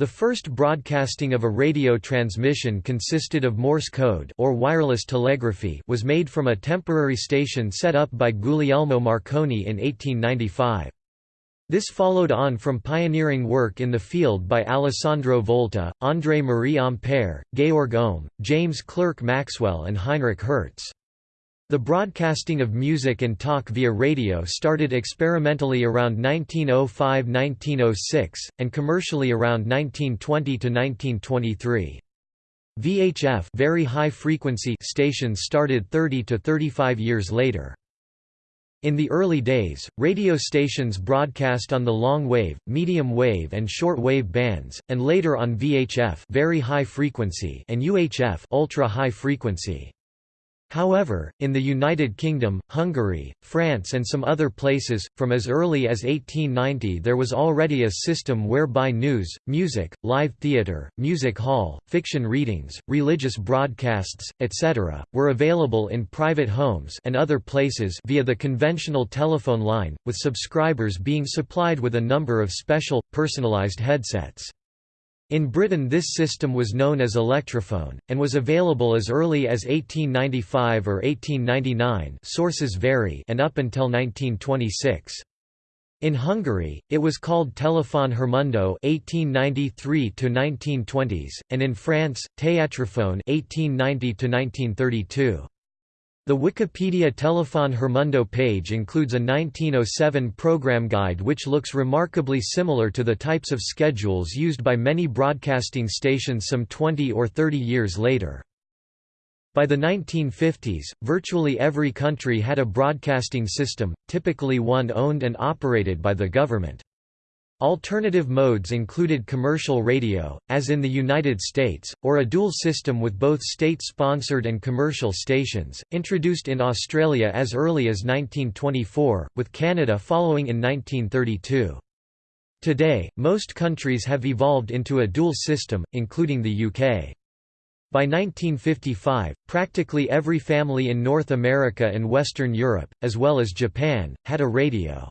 The first broadcasting of a radio transmission consisted of Morse code or wireless telegraphy was made from a temporary station set up by Guglielmo Marconi in 1895. This followed on from pioneering work in the field by Alessandro Volta, André Marie Ampère, Georg Ohm, James Clerk Maxwell and Heinrich Hertz. The broadcasting of music and talk via radio started experimentally around 1905–1906, and commercially around 1920–1923. VHF very high frequency stations started 30 to 35 years later. In the early days, radio stations broadcast on the long wave, medium wave and short wave bands, and later on VHF very high frequency and UHF ultra high frequency. However, in the United Kingdom, Hungary, France and some other places, from as early as 1890 there was already a system whereby news, music, live theatre, music hall, fiction readings, religious broadcasts, etc., were available in private homes and other places via the conventional telephone line, with subscribers being supplied with a number of special, personalised headsets. In Britain this system was known as electrophone, and was available as early as 1895 or 1899 sources vary and up until 1926. In Hungary, it was called Telefon Hírmondó 1893 1920s, and in France, Théâtrophone 1890 1932. The Wikipedia Telefon Hírmondó page includes a 1907 program guide which looks remarkably similar to the types of schedules used by many broadcasting stations some 20 or 30 years later. By the 1950s, virtually every country had a broadcasting system, typically one owned and operated by the government. Alternative modes included commercial radio, as in the United States, or a dual system with both state-sponsored and commercial stations, introduced in Australia as early as 1924, with Canada following in 1932. Today, most countries have evolved into a dual system, including the UK. By 1955, practically every family in North America and Western Europe, as well as Japan, had a radio.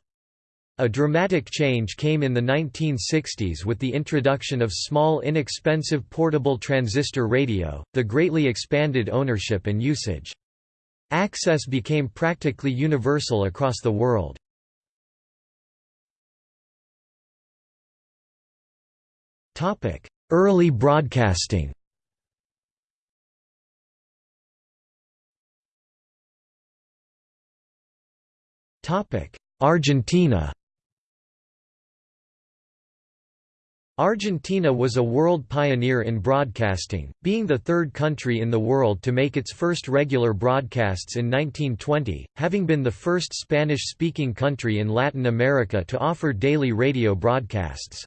A dramatic change came in the 1960s with the introduction of small inexpensive portable transistor radio, the greatly expanded ownership and usage. Access became practically universal across the world. Early broadcasting Argentina Argentina was a world pioneer in broadcasting, being the third country in the world to make its first regular broadcasts in 1920, having been the first Spanish-speaking country in Latin America to offer daily radio broadcasts.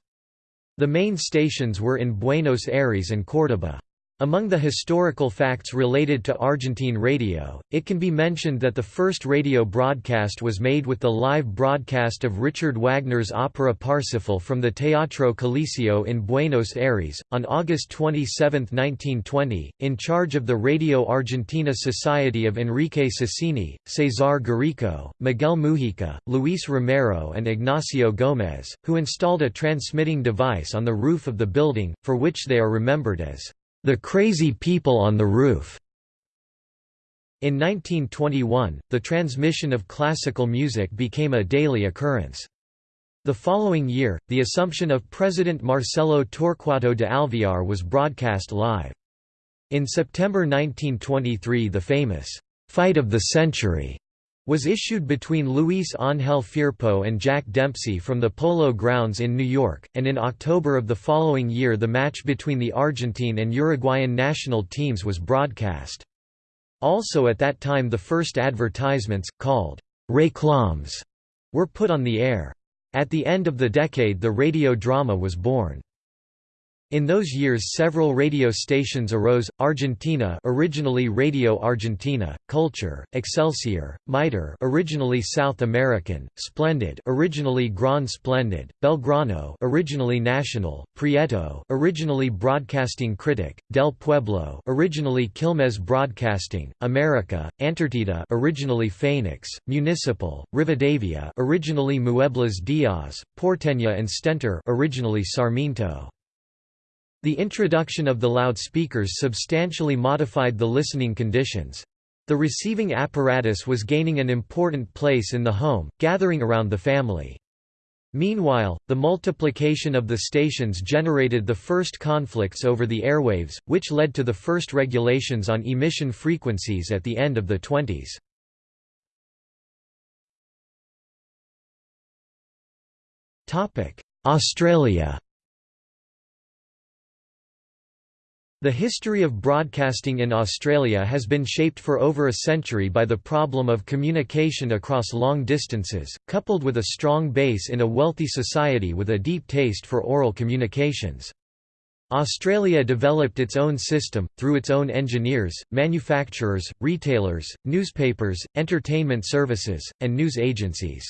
The main stations were in Buenos Aires and Córdoba. Among the historical facts related to Argentine radio, it can be mentioned that the first radio broadcast was made with the live broadcast of Richard Wagner's opera Parsifal from the Teatro Coliseo in Buenos Aires, on August 27, 1920, in charge of the Radio Argentina Society of Enrique Susini, Cesar Guerrico, Miguel Mujica, Luis Romero and Ignacio Gómez, who installed a transmitting device on the roof of the building, for which they are remembered as the Crazy People on the Roof. In 1921, the transmission of classical music became a daily occurrence. The following year, the Assumption of President Marcelo Torquato de Alvear was broadcast live. In September 1923 the famous, "'Fight of the Century' was issued between Luis Ángel Firpo and Jack Dempsey from the Polo Grounds in New York, and in October of the following year the match between the Argentine and Uruguayan national teams was broadcast. Also at that time the first advertisements, called «réclames», were put on the air. At the end of the decade the radio drama was born. In those years several radio stations arose, Argentina originally Radio Argentina, Culture, Excelsior, Mitre originally South American, Splendid originally Gran Splendid, Belgrano originally National, Prieto originally Broadcasting Critic, Del Pueblo originally Quilmes Broadcasting, America, Antártida originally Phoenix, Municipal, Rivadavia originally Muebles Diaz, Porteña and Stentor originally Sarmiento. The introduction of the loudspeakers substantially modified the listening conditions. The receiving apparatus was gaining an important place in the home, gathering around the family. Meanwhile, the multiplication of the stations generated the first conflicts over the airwaves, which led to the first regulations on emission frequencies at the end of the 20s. Australia The history of broadcasting in Australia has been shaped for over a century by the problem of communication across long distances, coupled with a strong base in a wealthy society with a deep taste for oral communications. Australia developed its own system, through its own engineers, manufacturers, retailers, newspapers, entertainment services, and news agencies.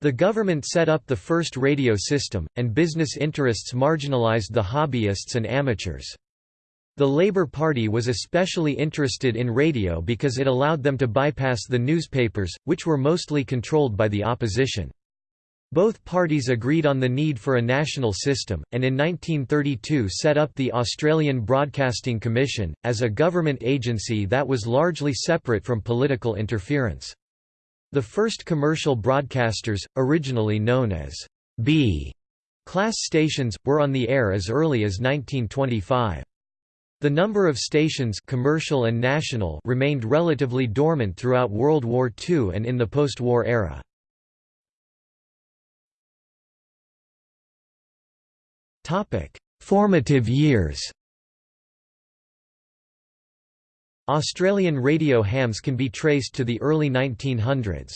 The government set up the first radio system, and business interests marginalised the hobbyists and amateurs. The Labour Party was especially interested in radio because it allowed them to bypass the newspapers, which were mostly controlled by the opposition. Both parties agreed on the need for a national system, and in 1932 set up the Australian Broadcasting Commission, as a government agency that was largely separate from political interference. The first commercial broadcasters, originally known as B class stations, were on the air as early as 1925. The number of stations commercial and national remained relatively dormant throughout World War II and in the post-war era. Formative years Australian radio hams can be traced to the early 1900s.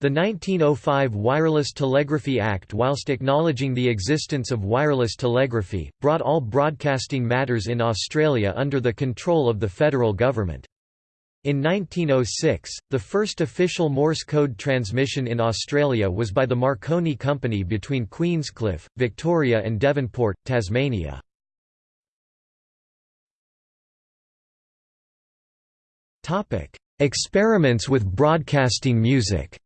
The 1905 Wireless Telegraphy Act whilst acknowledging the existence of wireless telegraphy, brought all broadcasting matters in Australia under the control of the federal government. In 1906, the first official Morse code transmission in Australia was by the Marconi Company between Queenscliff, Victoria and Devonport, Tasmania. Experiments with broadcasting music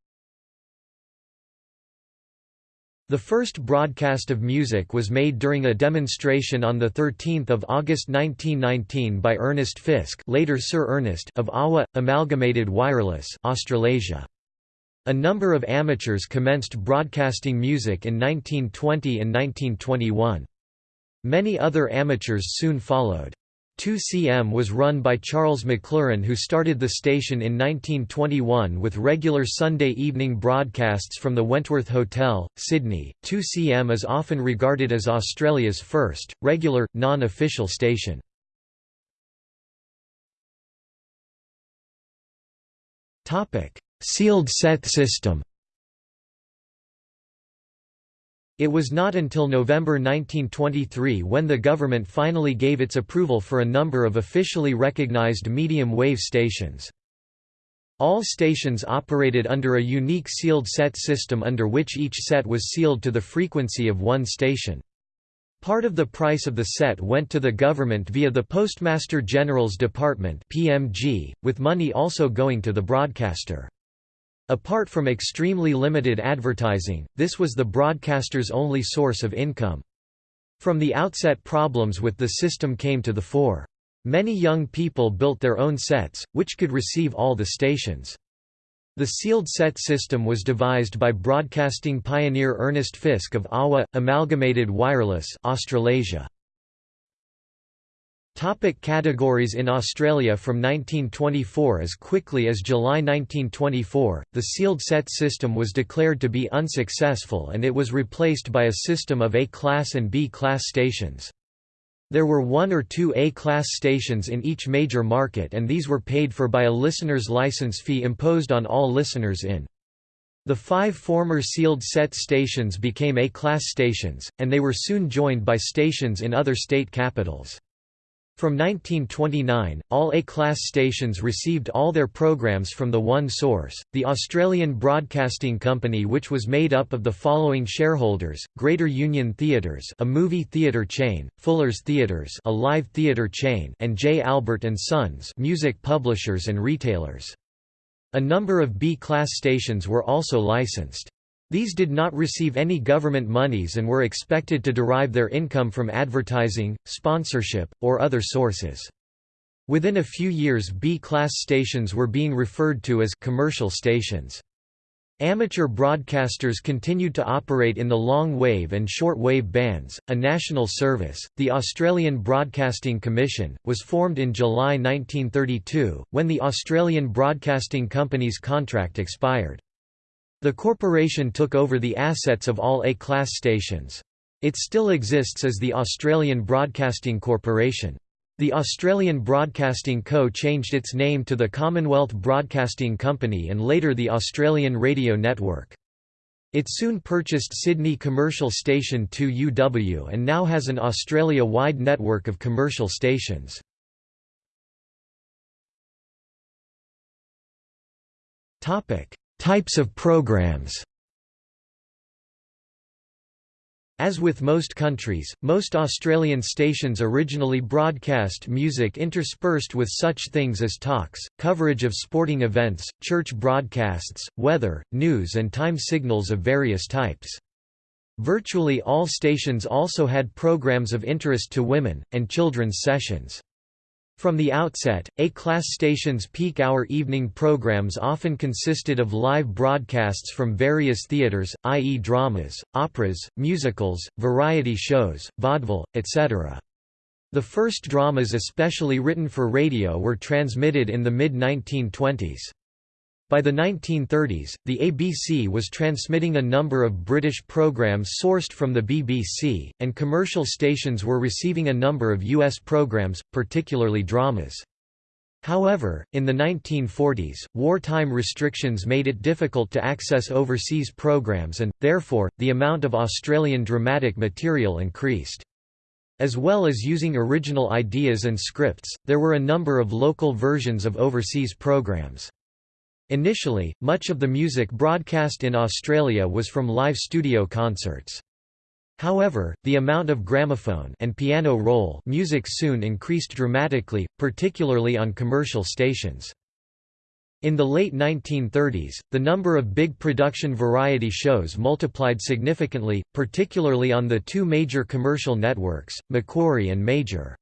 The first broadcast of music was made during a demonstration on 13 August 1919 by Ernest Fisk later Sir Ernest of AWA, Amalgamated Wireless Australasia. A number of amateurs commenced broadcasting music in 1920 and 1921. Many other amateurs soon followed. 2CM was run by Charles Maclurcan who started the station in 1921 with regular Sunday evening broadcasts from the Wentworth Hotel, Sydney. 2CM is often regarded as Australia's first, regular, non-official station. Sealed set system It was not until November 1923 when the government finally gave its approval for a number of officially recognized medium-wave stations. All stations operated under a unique sealed set system under which each set was sealed to the frequency of one station. Part of the price of the set went to the government via the Postmaster General's Department (PMG), with money also going to the broadcaster. Apart from extremely limited advertising, this was the broadcaster's only source of income. From the outset problems with the system came to the fore. Many young people built their own sets, which could receive all the stations. The sealed set system was devised by broadcasting pioneer Ernest Fisk of AWA, Amalgamated Wireless Australasia. Topic categories In Australia from 1924 As quickly as July 1924, the sealed set system was declared to be unsuccessful and it was replaced by a system of A-class and B-class stations. There were one or two A-class stations in each major market and these were paid for by a listener's license fee imposed on all listeners in. The five former sealed set stations became A-class stations, and they were soon joined by stations in other state capitals. From 1929, all A-class stations received all their programs from the one source, the Australian Broadcasting Company which was made up of the following shareholders, Greater Union Theatres a movie theatre chain, Fuller's Theatres a live theatre chain and J. Albert & Sons music publishers and retailers. A number of B-class stations were also licensed. These did not receive any government monies and were expected to derive their income from advertising, sponsorship, or other sources. Within a few years B-class stations were being referred to as commercial stations. Amateur broadcasters continued to operate in the long wave and short wave bands. A national service, the Australian Broadcasting Commission, was formed in July 1932, when the Australian Broadcasting Company's contract expired. The corporation took over the assets of all A-class stations. It still exists as the Australian Broadcasting Corporation. The Australian Broadcasting Co. changed its name to the Commonwealth Broadcasting Company and later the Australian Radio Network. It soon purchased Sydney commercial station 2UW and now has an Australia-wide network of commercial stations. Types of programs As with most countries, most Australian stations originally broadcast music interspersed with such things as talks, coverage of sporting events, church broadcasts, weather, news and time signals of various types. Virtually all stations also had programs of interest to women, and children's sessions. From the outset, A-class stations' peak-hour evening programs often consisted of live broadcasts from various theatres, i.e. dramas, operas, musicals, variety shows, vaudeville, etc. The first dramas especially written for radio were transmitted in the mid-1920s. By the 1930s, the ABC was transmitting a number of British programmes sourced from the BBC, and commercial stations were receiving a number of US programmes, particularly dramas. However, in the 1940s, wartime restrictions made it difficult to access overseas programs and, therefore, the amount of Australian dramatic material increased. As well as using original ideas and scripts, there were a number of local versions of overseas programs. Initially, much of the music broadcast in Australia was from live studio concerts. However, the amount of gramophone and piano roll music soon increased dramatically, particularly on commercial stations. In the late 1930s, the number of big production variety shows multiplied significantly, particularly on the two major commercial networks, Macquarie and Major.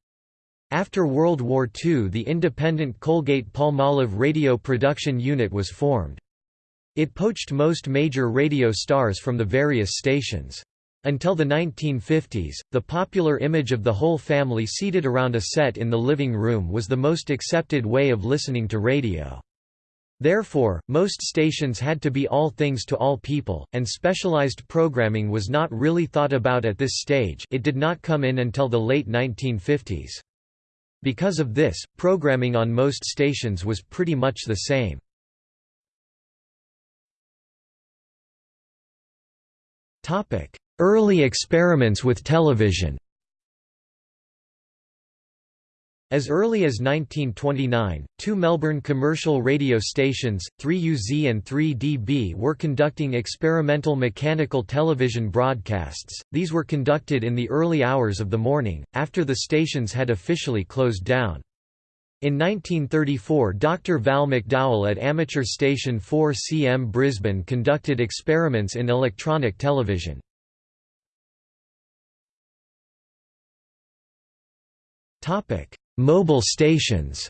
After World War II the independent Colgate-Palmolive radio production unit was formed. It poached most major radio stars from the various stations. Until the 1950s, the popular image of the whole family seated around a set in the living room was the most accepted way of listening to radio. Therefore, most stations had to be all things to all people, and specialized programming was not really thought about at this stage it did not come in until the late 1950s. Because of this, programming on most stations was pretty much the same. Early experiments with television As early as 1929, two Melbourne commercial radio stations, 3UZ and 3DB were conducting experimental mechanical television broadcasts. These were conducted in the early hours of the morning, after the stations had officially closed down. In 1934 Dr. Val McDowell at amateur station 4CM Brisbane conducted experiments in electronic television. Topic Mobile stations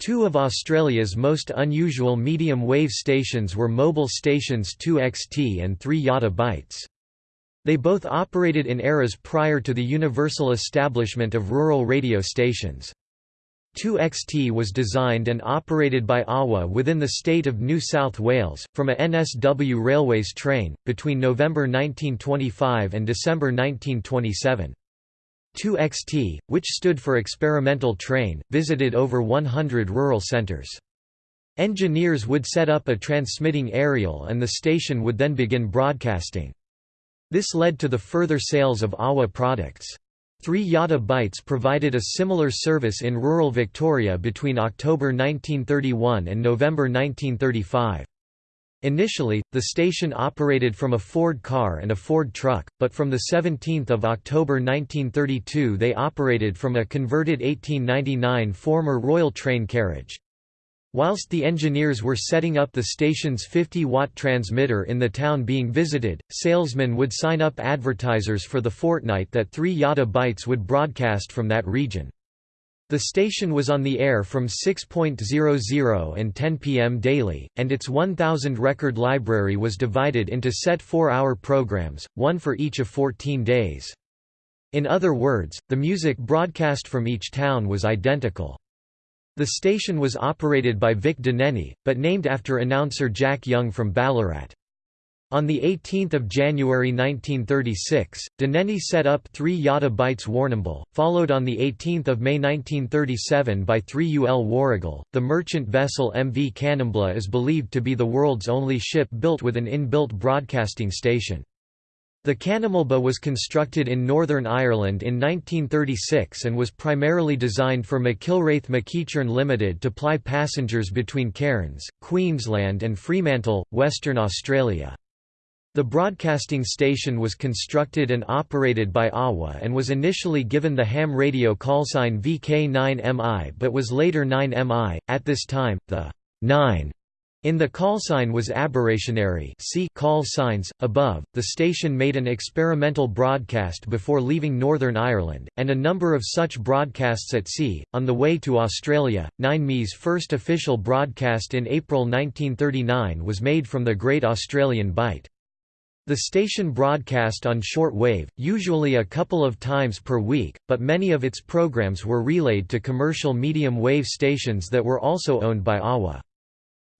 Two of Australia's most unusual medium-wave stations were mobile stations 2XT and 3 Yotta Bytes. They both operated in eras prior to the universal establishment of rural radio stations. 2XT was designed and operated by AWA within the state of New South Wales, from a NSW Railways train, between November 1925 and December 1927. 2XT, which stood for Experimental Train, visited over 100 rural centres. Engineers would set up a transmitting aerial and the station would then begin broadcasting. This led to the further sales of AWA products. 3 Yotta Bytes provided a similar service in rural Victoria between October 1931 and November 1935. Initially, the station operated from a Ford car and a Ford truck, but from 17 October 1932 they operated from a converted 1899 former Royal train carriage. Whilst the engineers were setting up the station's 50-watt transmitter in the town being visited, salesmen would sign up advertisers for the fortnight that 3 Yotta bytes would broadcast from that region. The station was on the air from 6.00 and 10 p.m. daily, and its 1,000 record library was divided into set four-hour programs, one for each of 14 days. In other words, the music broadcast from each town was identical. The station was operated by Vic Dinenny, but named after announcer Jack Young from Ballarat. On 18 January 1936, Dinenny set up 3 Yotta Bytes Warrnambool, followed on 18 May 1937 by 3 UL Warragul. The merchant vessel MV Kanimbla is believed to be the world's only ship built with an inbuilt broadcasting station. The Kanimbla was constructed in Northern Ireland in 1936 and was primarily designed for McIlwraith McEacharn Limited to ply passengers between Cairns, Queensland and Fremantle, Western Australia. The broadcasting station was constructed and operated by AWA and was initially given the ham radio callsign VK9MI but was later 9MI. At this time, the 9 in the call sign was aberrationary see call signs, above. The station made an experimental broadcast before leaving Northern Ireland, and a number of such broadcasts at sea. On the way to Australia, 9MI's first official broadcast in April 1939 was made from the Great Australian Bight. The station broadcast on short wave, usually a couple of times per week, but many of its programs were relayed to commercial medium wave stations that were also owned by AWA.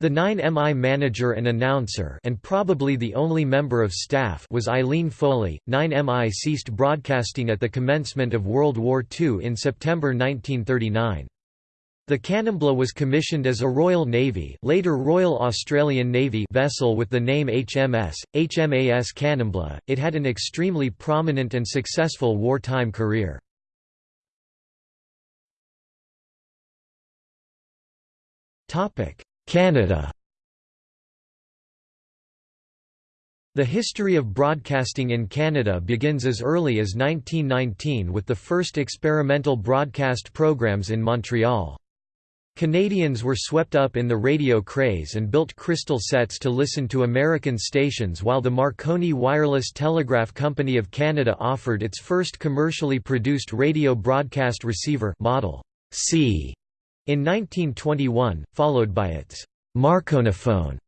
The 9MI manager and announcer and probably the only member of staff was Eileen Foley. 9MI ceased broadcasting at the commencement of World War II in September 1939. The Kanimbla was commissioned as a Royal Navy later Royal Australian Navy vessel with the name HMS, HMAS. It had an extremely prominent and successful wartime career. Canada The history of broadcasting in Canada begins as early as 1919 with the first experimental broadcast programs in Montreal. Canadians were swept up in the radio craze and built crystal sets to listen to American stations while the Marconi Wireless Telegraph Company of Canada offered its first commercially produced radio broadcast receiver Model C in 1921, followed by its Marconiphone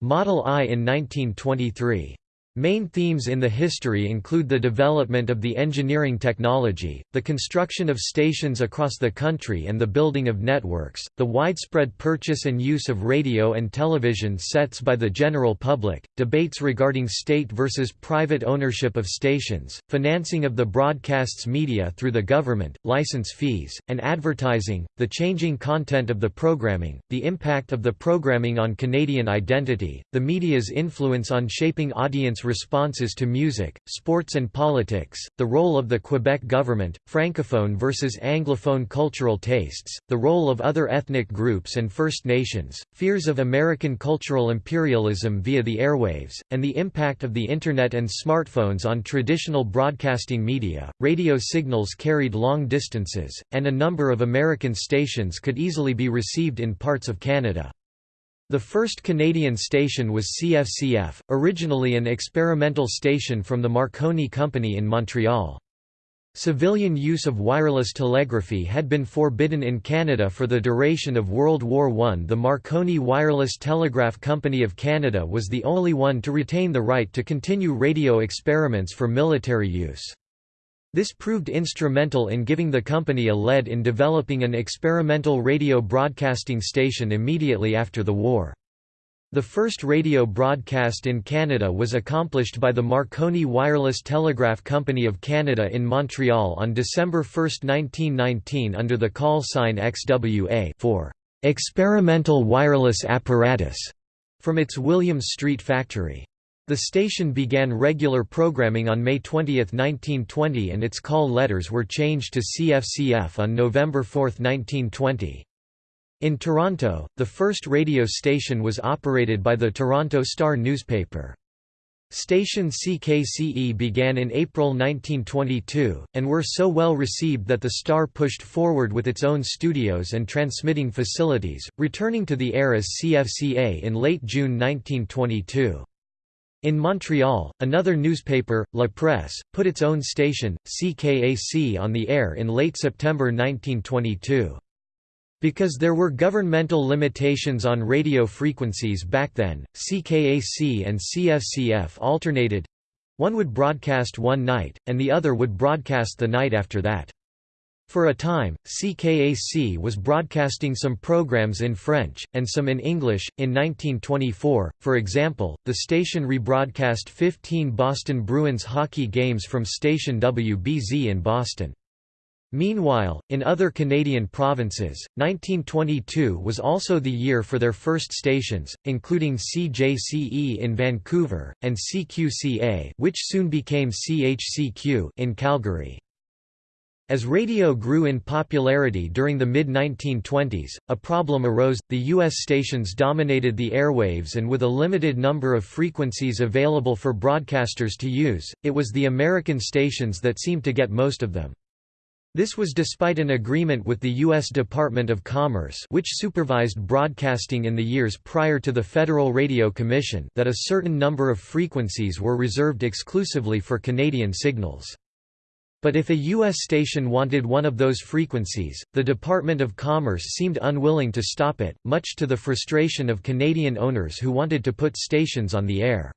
Model I in 1923. Main themes in the history include the development of the engineering technology, the construction of stations across the country and the building of networks, the widespread purchase and use of radio and television sets by the general public, debates regarding state versus private ownership of stations, financing of the broadcast's media through the government, license fees, and advertising, the changing content of the programming, the impact of the programming on Canadian identity, the media's influence on shaping audience responses to music, sports and politics, the role of the Quebec government, francophone versus anglophone cultural tastes, the role of other ethnic groups and First Nations, fears of American cultural imperialism via the airwaves, and the impact of the Internet and smartphones on traditional broadcasting media. Radio signals carried long distances, and a number of American stations could easily be received in parts of Canada. The first Canadian station was CFCF, originally an experimental station from the Marconi Company in Montreal. Civilian use of wireless telegraphy had been forbidden in Canada for the duration of World War I. The Marconi Wireless Telegraph Company of Canada was the only one to retain the right to continue radio experiments for military use. This proved instrumental in giving the company a lead in developing an experimental radio broadcasting station immediately after the war. The first radio broadcast in Canada was accomplished by the Marconi Wireless Telegraph Company of Canada in Montreal on December 1, 1919 under the call sign XWA for experimental wireless apparatus from its Williams Street factory. The station began regular programming on May 20, 1920 and its call letters were changed to CFCF on November 4, 1920. In Toronto, the first radio station was operated by the Toronto Star newspaper. Station CKCE began in April 1922, and were so well received that the Star pushed forward with its own studios and transmitting facilities, returning to the air as CFCA in late June 1922. In Montreal, another newspaper, La Presse, put its own station, CKAC on the air in late September 1922. Because there were governmental limitations on radio frequencies back then, CKAC and CFCF alternated one would broadcast one night, and the other would broadcast the night after that. For a time, CKAC was broadcasting some programs in French, and some in English. In 1924, for example, the station rebroadcast 15 Boston Bruins hockey games from station WBZ in Boston. Meanwhile, in other Canadian provinces, 1922 was also the year for their first stations, including CJCE in Vancouver, and CQCA which soon became CHCQ in Calgary. As radio grew in popularity during the mid-1920s, a problem arose, the U.S. stations dominated the airwaves and with a limited number of frequencies available for broadcasters to use, it was the American stations that seemed to get most of them. This was despite an agreement with the U.S. Department of Commerce which supervised broadcasting in the years prior to the Federal Radio Commission that a certain number of frequencies were reserved exclusively for Canadian signals. But if a U.S. station wanted one of those frequencies, the Department of Commerce seemed unwilling to stop it, much to the frustration of Canadian owners who wanted to put stations on the air.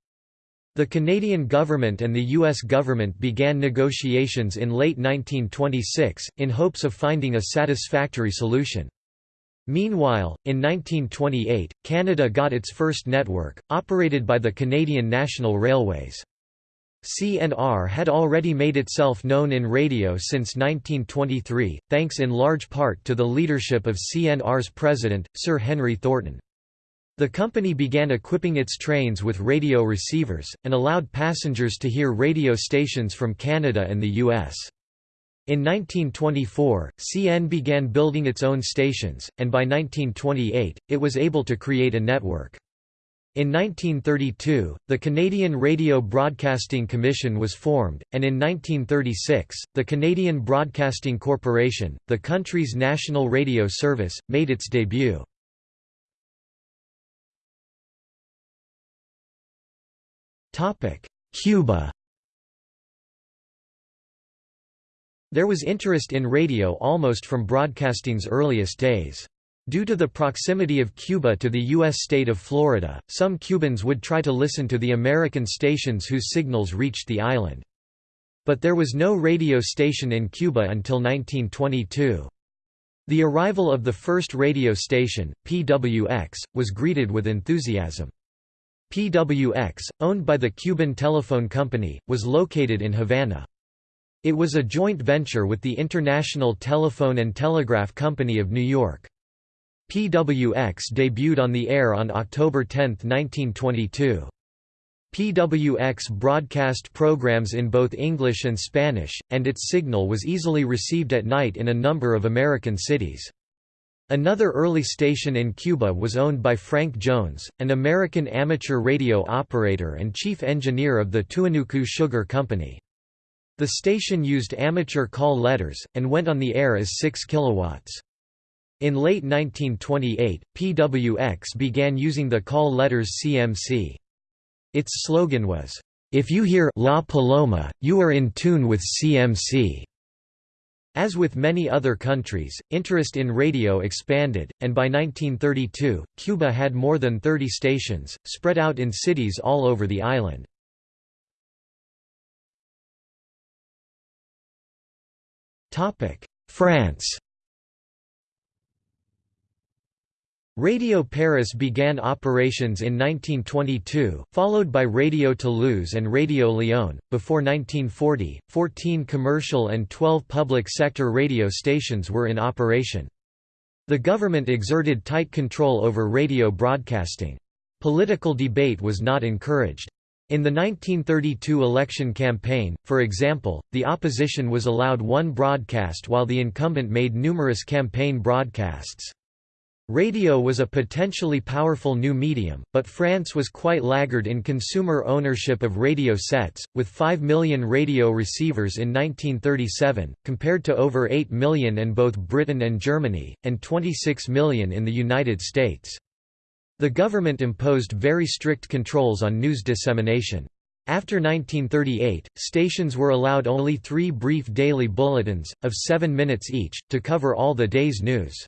The Canadian government and the U.S. government began negotiations in late 1926, in hopes of finding a satisfactory solution. Meanwhile, in 1928, Canada got its first network, operated by the Canadian National Railways. CNR had already made itself known in radio since 1923, thanks in large part to the leadership of CNR's president, Sir Henry Thornton. The company began equipping its trains with radio receivers, and allowed passengers to hear radio stations from Canada and the U.S. In 1924, CN began building its own stations, and by 1928, it was able to create a network. In 1932, the Canadian Radio Broadcasting Commission was formed, and in 1936, the Canadian Broadcasting Corporation, the country's national radio service, made its debut. Cuba There was interest in radio almost from broadcasting's earliest days. Due to the proximity of Cuba to the U.S. state of Florida, some Cubans would try to listen to the American stations whose signals reached the island. But there was no radio station in Cuba until 1922. The arrival of the first radio station, PWX, was greeted with enthusiasm. PWX, owned by the Cuban Telephone Company, was located in Havana. It was a joint venture with the International Telephone and Telegraph Company of New York. PWX debuted on the air on October 10, 1922. PWX broadcast programs in both English and Spanish, and its signal was easily received at night in a number of American cities. Another early station in Cuba was owned by Frank Jones, an American amateur radio operator and chief engineer of the Tuinucu Sugar Company. The station used amateur call letters, and went on the air as 6 kilowatts. In late 1928, PWX began using the call letters CMC. Its slogan was, "'If you hear La Paloma, you are in tune with CMC'". As with many other countries, interest in radio expanded, and by 1932, Cuba had more than 30 stations, spread out in cities all over the island. France Radio Paris began operations in 1922, followed by Radio Toulouse and Radio Lyon. Before 1940, 14 commercial and 12 public sector radio stations were in operation. The government exerted tight control over radio broadcasting. Political debate was not encouraged. In the 1932 election campaign, for example, the opposition was allowed one broadcast while the incumbent made numerous campaign broadcasts. Radio was a potentially powerful new medium, but France was quite laggard in consumer ownership of radio sets, with 5 million radio receivers in 1937, compared to over 8 million in both Britain and Germany, and 26 million in the United States. The government imposed very strict controls on news dissemination. After 1938, stations were allowed only three brief daily bulletins, of seven minutes each, to cover all the day's news.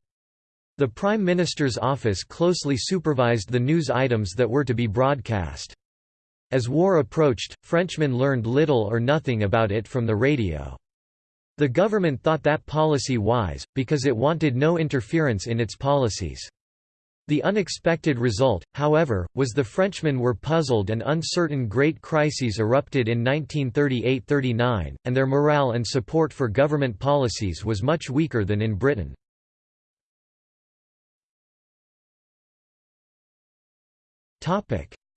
The Prime Minister's office closely supervised the news items that were to be broadcast. As war approached, Frenchmen learned little or nothing about it from the radio. The government thought that policy wise, because it wanted no interference in its policies. The unexpected result, however, was the Frenchmen were puzzled and uncertain great crises erupted in 1938–39, and their morale and support for government policies was much weaker than in Britain.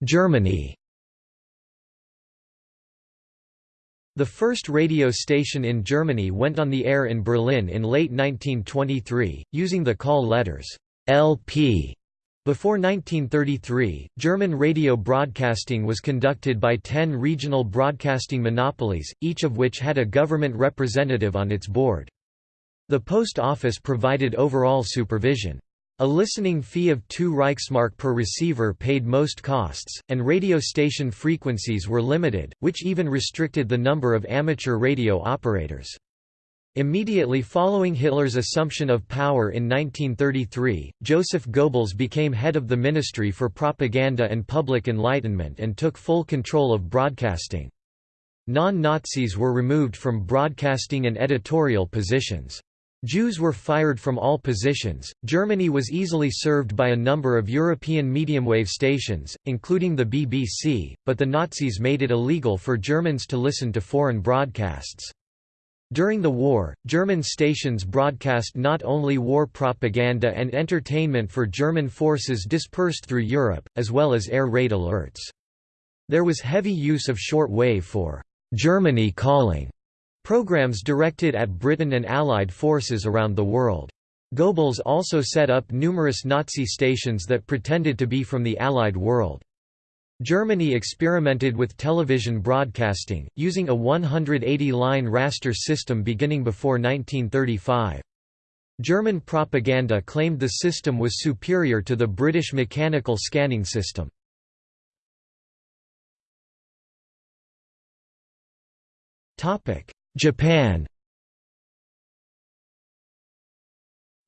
Germany The first radio station in Germany went on the air in Berlin in late 1923, using the call letters LP. Before 1933, German radio broadcasting was conducted by ten regional broadcasting monopolies, each of which had a government representative on its board. The post office provided overall supervision. A listening fee of 2 Reichsmark per receiver paid most costs, and radio station frequencies were limited, which even restricted the number of amateur radio operators. Immediately following Hitler's assumption of power in 1933, Joseph Goebbels became head of the Ministry for Propaganda and Public Enlightenment and took full control of broadcasting. Non-Nazis were removed from broadcasting and editorial positions. Jews were fired from all positions. Germany was easily served by a number of European medium wave stations, including the BBC, but the Nazis made it illegal for Germans to listen to foreign broadcasts. During the war, German stations broadcast not only war propaganda and entertainment for German forces dispersed through Europe, as well as air raid alerts. There was heavy use of short wave for Germany calling Programs directed at Britain and Allied forces around the world. Goebbels also set up numerous Nazi stations that pretended to be from the Allied world. Germany experimented with television broadcasting, using a 180-line raster system beginning before 1935. German propaganda claimed the system was superior to the British mechanical scanning system. Japan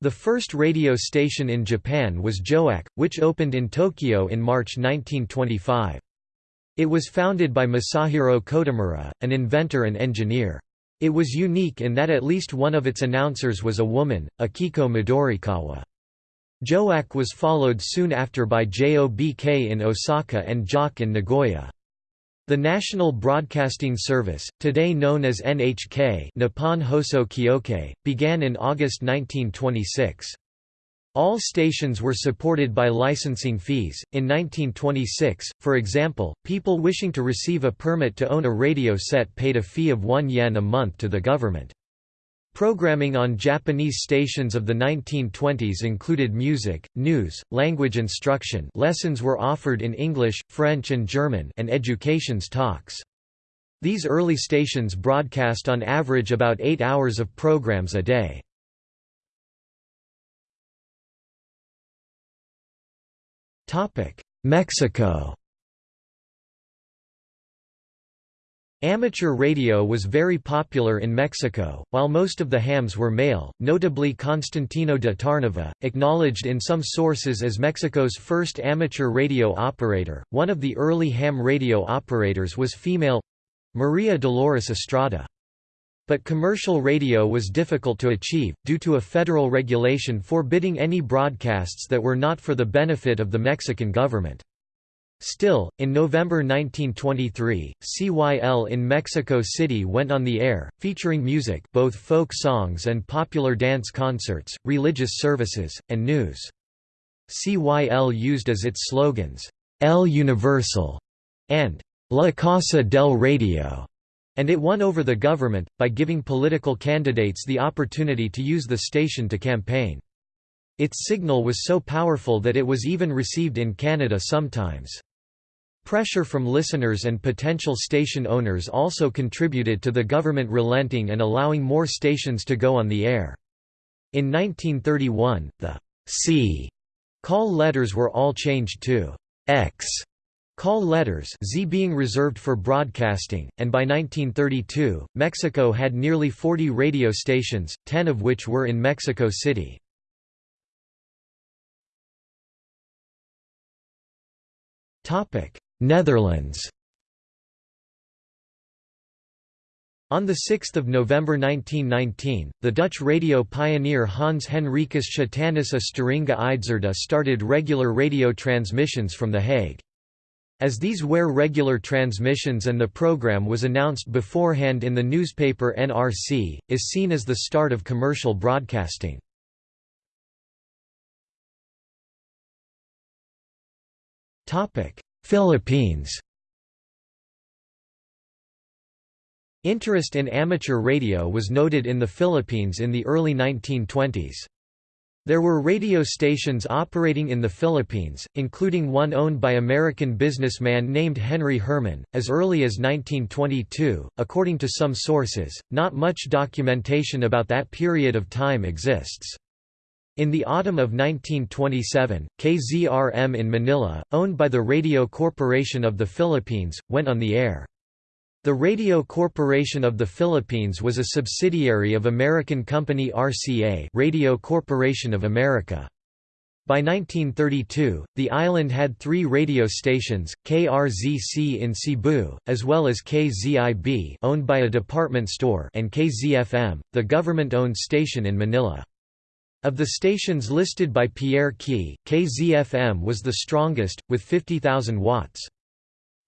The first radio station in Japan was JOAC, which opened in Tokyo in March 1925. It was founded by Masahiro Kotomura, an inventor and engineer. It was unique in that at least one of its announcers was a woman, Akiko Midorikawa. JOAC was followed soon after by JOBK in Osaka and JOC in Nagoya. The National Broadcasting Service, today known as NHK Nippon Hoso Kyokai, began in August 1926. All stations were supported by licensing fees. In 1926, for example, people wishing to receive a permit to own a radio set paid a fee of 1 yen a month to the government. Programming on Japanese stations of the 1920s included music, news, language instruction lessons were offered in English, French and German and education's talks. These early stations broadcast on average about eight hours of programs a day. Mexico Amateur radio was very popular in Mexico, while most of the hams were male, notably Constantino de Tarnava, acknowledged in some sources as Mexico's first amateur radio operator. One of the early ham radio operators was female Maria Dolores Estrada. But commercial radio was difficult to achieve, due to a federal regulation forbidding any broadcasts that were not for the benefit of the Mexican government. Still, in November 1923, CYL in Mexico City went on the air, featuring music both folk songs and popular dance concerts, religious services, and news. CYL used as its slogans, El Universal and La Casa del Radio, and it won over the government, by giving political candidates the opportunity to use the station to campaign. Its signal was so powerful that it was even received in Canada sometimes. Pressure from listeners and potential station owners also contributed to the government relenting and allowing more stations to go on the air. In 1931, the C call letters were all changed to X call letters Z being reserved for broadcasting, and by 1932, Mexico had nearly 40 radio stations, 10 of which were in Mexico City. Netherlands On 6 November 1919, the Dutch radio pioneer Hans Henricus Schotanus Steringa Idzerda started regular radio transmissions from The Hague. As these were regular transmissions and the program was announced beforehand in the newspaper NRC, is seen as the start of commercial broadcasting. Philippines Interest in amateur radio was noted in the Philippines in the early 1920s. There were radio stations operating in the Philippines, including one owned by American businessman named Henry Herman, as early as 1922. According to some sources, not much documentation about that period of time exists. In the autumn of 1927, KZRM in Manila, owned by the Radio Corporation of the Philippines, went on the air. The Radio Corporation of the Philippines was a subsidiary of American company RCA Radio Corporation of America. By 1932, the island had three radio stations, KRZC in Cebu, as well as KZIB owned by a department store and KZFM, the government-owned station in Manila. Of the stations listed by Pierre Key, KZFM was the strongest, with 50,000 watts.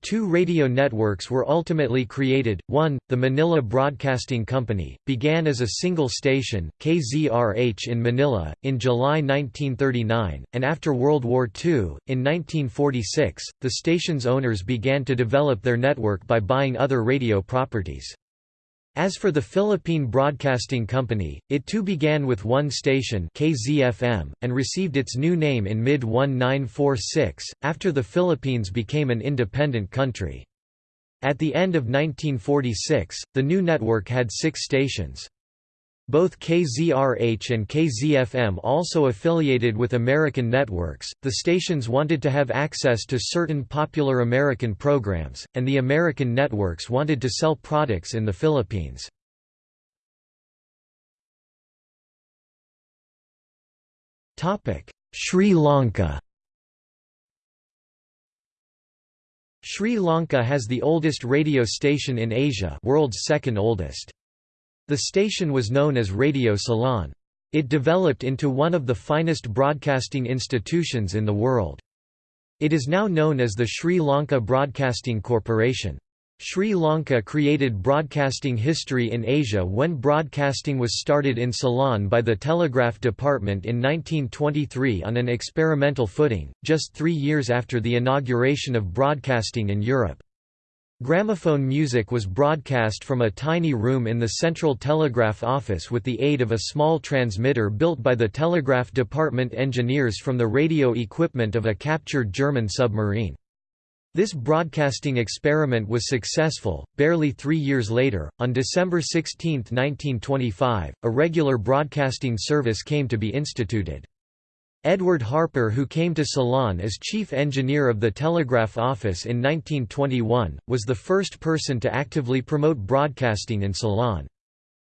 Two radio networks were ultimately created. One, the Manila Broadcasting Company, began as a single station, KZRH in Manila, in July 1939, and after World War II, in 1946, the station's owners began to develop their network by buying other radio properties. As for the Philippine Broadcasting Company, it too began with one station KZFM, and received its new name in mid-1946, after the Philippines became an independent country. At the end of 1946, the new network had six stations. Both KZRH and KZFM also affiliated with American networks. The stations wanted to have access to certain popular American programs, and the American networks wanted to sell products in the Philippines. Topic: Sri Lanka. Sri Lanka has the oldest radio station in Asia, world's second oldest. The station was known as Radio Ceylon. It developed into one of the finest broadcasting institutions in the world. It is now known as the Sri Lanka Broadcasting Corporation. Sri Lanka created broadcasting history in Asia when broadcasting was started in Ceylon by the Telegraph Department in 1923 on an experimental footing, just three years after the inauguration of broadcasting in Europe. Gramophone music was broadcast from a tiny room in the Central Telegraph Office with the aid of a small transmitter built by the Telegraph Department engineers from the radio equipment of a captured German submarine. This broadcasting experiment was successful. Barely three years later, on December 16, 1925, a regular broadcasting service came to be instituted. Edward Harper who came to Ceylon as chief engineer of the Telegraph Office in 1921, was the first person to actively promote broadcasting in Ceylon.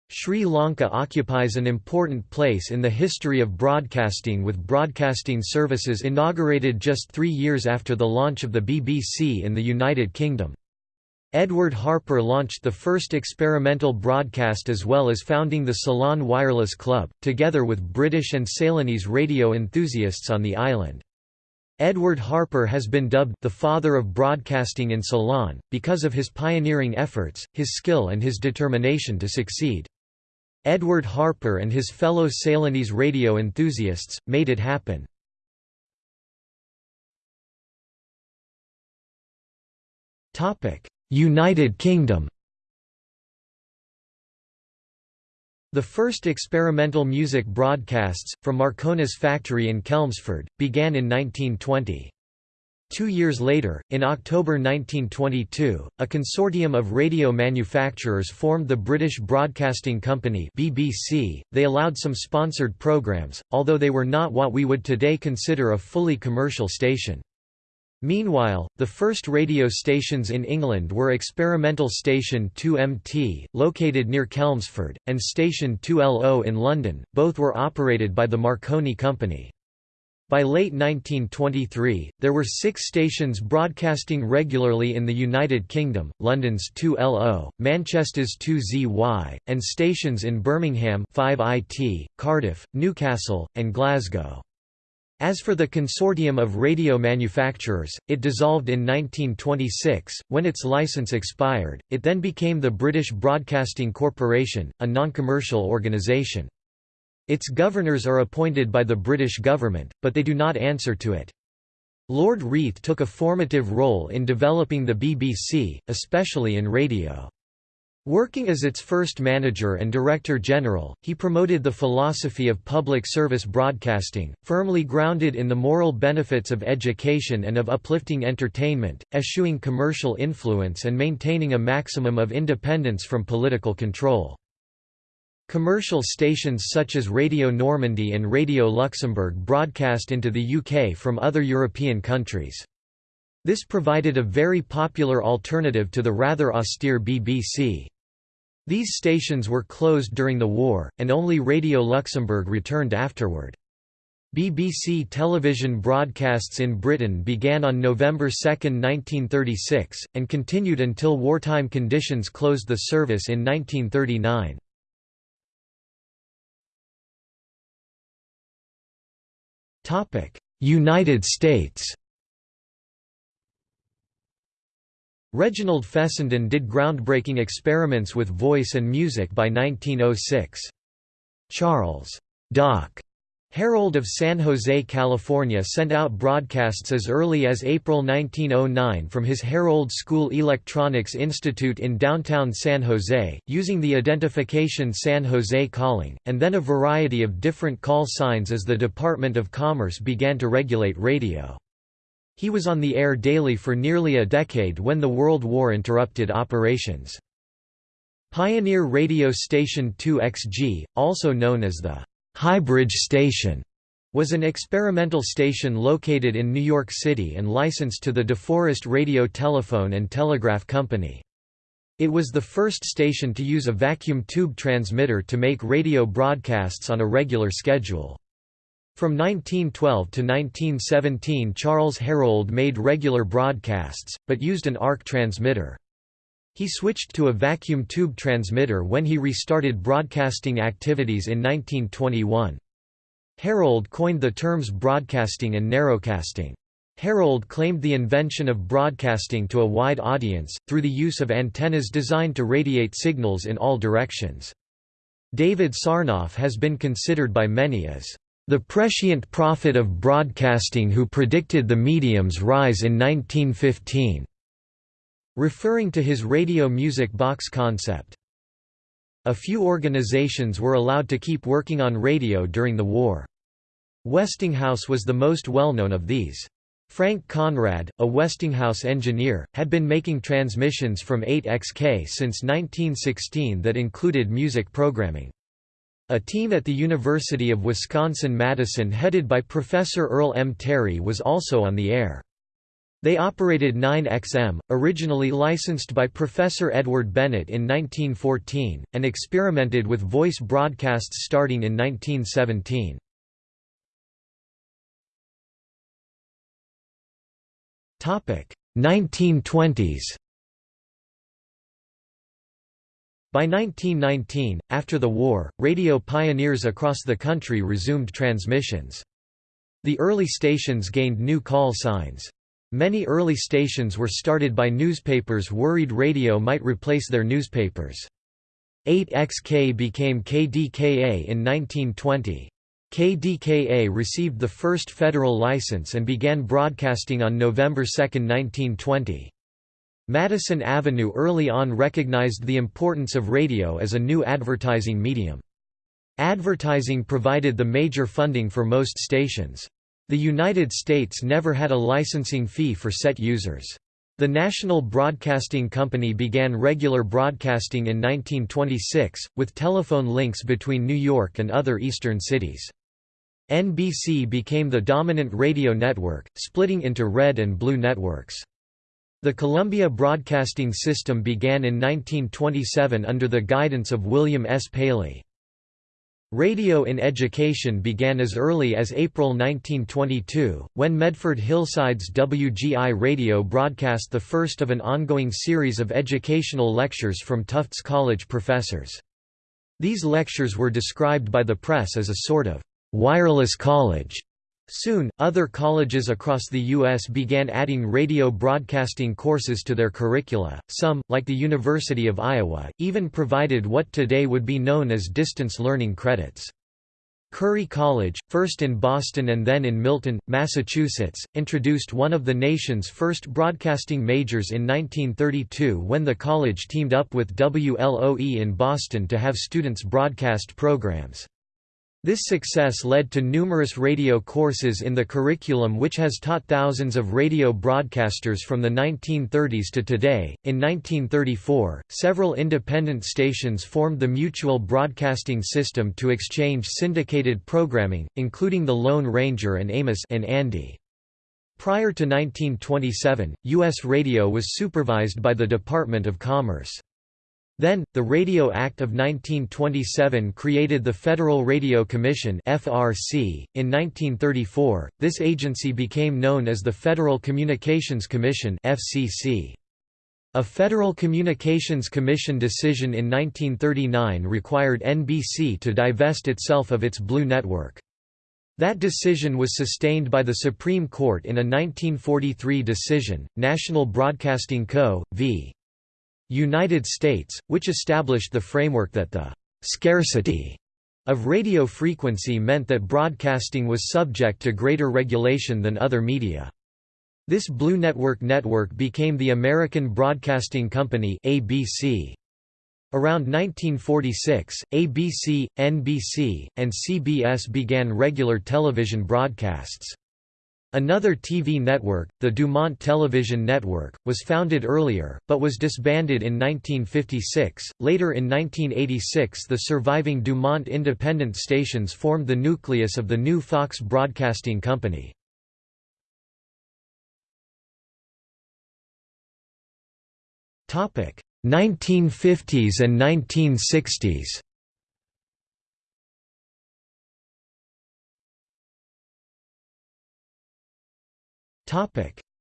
Sri Lanka occupies an important place in the history of broadcasting with broadcasting services inaugurated just three years after the launch of the BBC in the United Kingdom. Edward Harper launched the first experimental broadcast as well as founding the Ceylon Wireless Club, together with British and Ceylonese radio enthusiasts on the island. Edward Harper has been dubbed the father of broadcasting in Ceylon, because of his pioneering efforts, his skill and his determination to succeed. Edward Harper and his fellow Ceylonese radio enthusiasts, made it happen. United Kingdom The first experimental music broadcasts, from Marconi's factory in Chelmsford, began in 1920. Two years later, in October 1922, a consortium of radio manufacturers formed the British Broadcasting Company BBC. They allowed some sponsored programs, although they were not what we would today consider a fully commercial station. Meanwhile, the first radio stations in England were Experimental Station 2MT, located near Chelmsford, and Station 2LO in London, both were operated by the Marconi Company. By late 1923, there were six stations broadcasting regularly in the United Kingdom, London's 2LO, Manchester's 2ZY, and stations in Birmingham 5IT, Cardiff, Newcastle, and Glasgow. As for the consortium of radio manufacturers, it dissolved in 1926, when its license expired, it then became the British Broadcasting Corporation, a non-commercial organisation. Its governors are appointed by the British government, but they do not answer to it. Lord Reith took a formative role in developing the BBC, especially in radio. Working as its first manager and director general, he promoted the philosophy of public service broadcasting, firmly grounded in the moral benefits of education and of uplifting entertainment, eschewing commercial influence and maintaining a maximum of independence from political control. Commercial stations such as Radio Normandy and Radio Luxembourg broadcast into the UK from other European countries. This provided a very popular alternative to the rather austere BBC. These stations were closed during the war, and only Radio Luxembourg returned afterward. BBC television broadcasts in Britain began on November 2, 1936, and continued until wartime conditions closed the service in 1939. United States Reginald Fessenden did groundbreaking experiments with voice and music by 1906. Charles Doc Herrold of San Jose, California sent out broadcasts as early as April 1909 from his Herrold School Electronics Institute in downtown San Jose, using the identification San Jose Calling, and then a variety of different call signs as the Department of Commerce began to regulate radio. He was on the air daily for nearly a decade when the World War interrupted operations. Pioneer Radio Station 2XG, also known as the Highbridge Station was an experimental station located in New York City and licensed to the DeForest Radio Telephone and Telegraph Company. It was the first station to use a vacuum tube transmitter to make radio broadcasts on a regular schedule. From 1912 to 1917 Charles Herrold made regular broadcasts, but used an arc transmitter. He switched to a vacuum tube transmitter when he restarted broadcasting activities in 1921. Herrold coined the terms broadcasting and narrowcasting. Herrold claimed the invention of broadcasting to a wide audience, through the use of antennas designed to radiate signals in all directions. David Sarnoff has been considered by many as the prescient prophet of broadcasting who predicted the medium's rise in 1915 referring to his radio music box concept. A few organizations were allowed to keep working on radio during the war. Westinghouse was the most well-known of these. Frank Conrad, a Westinghouse engineer, had been making transmissions from 8XK since 1916 that included music programming. A team at the University of Wisconsin-Madison headed by Professor Earl M. Terry was also on the air. They operated 9XM, originally licensed by Professor Edward Bennett in 1914, and experimented with voice broadcasts starting in 1917. Topic 1920s. By 1919, after the war, radio pioneers across the country resumed transmissions. The early stations gained new call signs. Many early stations were started by newspapers worried radio might replace their newspapers. 8XK became KDKA in 1920. KDKA received the first federal license and began broadcasting on November 2, 1920. Madison Avenue early on recognized the importance of radio as a new advertising medium. Advertising provided the major funding for most stations. The United States never had a licensing fee for set users. The National Broadcasting Company began regular broadcasting in 1926, with telephone links between New York and other eastern cities. NBC became the dominant radio network, splitting into red and blue networks. The Columbia Broadcasting System began in 1927 under the guidance of William S. Paley. Radio in education began as early as April 1922, when Medford Hillside's WGI Radio broadcast the first of an ongoing series of educational lectures from Tufts College professors. These lectures were described by the press as a sort of «wireless college» Soon, other colleges across the U.S. began adding radio broadcasting courses to their curricula. Some, like the University of Iowa, even provided what today would be known as distance learning credits. Curry College, first in Boston and then in Milton, Massachusetts, introduced one of the nation's first broadcasting majors in 1932 when the college teamed up with WLOE in Boston to have students broadcast programs. This success led to numerous radio courses in the curriculum which has taught thousands of radio broadcasters from the 1930s to today. In 1934, several independent stations formed the Mutual Broadcasting System to exchange syndicated programming, including the Lone Ranger and Amos and Andy. Prior to 1927, U.S. radio was supervised by the Department of Commerce. Then, the Radio Act of 1927 created the Federal Radio Commission (FRC). In 1934, this agency became known as the Federal Communications Commission (FCC). A Federal Communications Commission decision in 1939 required NBC to divest itself of its Blue Network. That decision was sustained by the Supreme Court in a 1943 decision, National Broadcasting Co. v. United States, which established the framework that the «scarcity» of radio frequency meant that broadcasting was subject to greater regulation than other media. This Blue Network network became the American Broadcasting Company ABC. Around 1946, ABC, NBC, and CBS began regular television broadcasts. Another TV network, the Dumont Television Network, was founded earlier, but was disbanded in 1956. Later in 1986, the surviving Dumont independent stations formed the nucleus of the new Fox Broadcasting Company. Topic: 1950s and 1960s.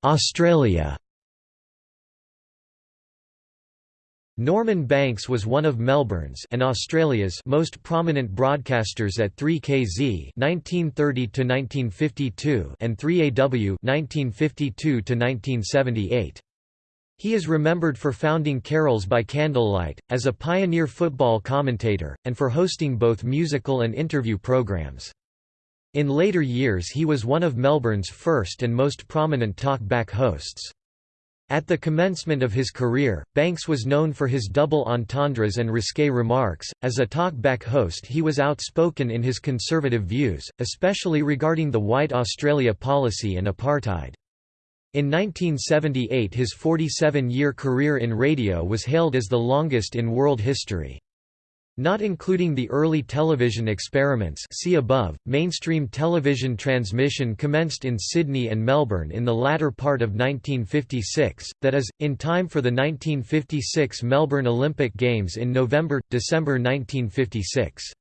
Australia Norman Banks was one of Melbourne's and Australia's most prominent broadcasters at 3KZ (1930–1952) and 3AW (1952–1978). He is remembered for founding Carols by Candlelight, as a pioneer football commentator, and for hosting both musical and interview programs. In later years he was one of Melbourne's first and most prominent talk-back hosts. At the commencement of his career, Banks was known for his double entendres and risque remarks. As a talk-back host, he was outspoken in his conservative views, especially regarding the White Australia policy and apartheid. In 1978 his 47-year career in radio was hailed as the longest in world history. Not including the early television experiments see above, mainstream television transmission commenced in Sydney and Melbourne in the latter part of 1956, that is, in time for the 1956 Melbourne Olympic Games in November–December 1956.